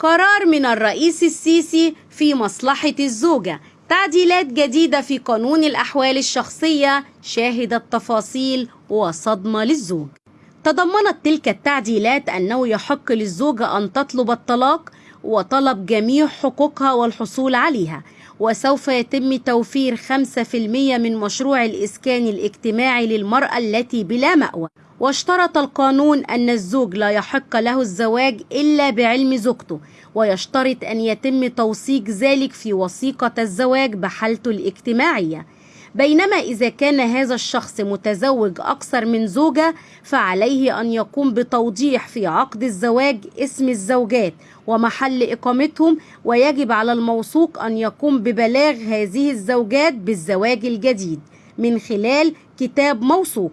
قرار من الرئيس السيسي في مصلحة الزوجة. تعديلات جديدة في قانون الأحوال الشخصية شاهدت تفاصيل وصدمة للزوج. تضمنت تلك التعديلات أنه يحق للزوجة أن تطلب الطلاق وطلب جميع حقوقها والحصول عليها وسوف يتم توفير 5% من مشروع الإسكان الاجتماعي للمرأة التي بلا مأوى. واشترط القانون أن الزوج لا يحق له الزواج إلا بعلم زوجته ويشترط أن يتم توثيق ذلك في وثيقة الزواج بحالته الاجتماعية. بينما إذا كان هذا الشخص متزوج أكثر من زوجة فعليه أن يقوم بتوضيح في عقد الزواج اسم الزوجات ومحل إقامتهم ويجب على الموثوق أن يقوم ببلاغ هذه الزوجات بالزواج الجديد من خلال كتاب موثوق.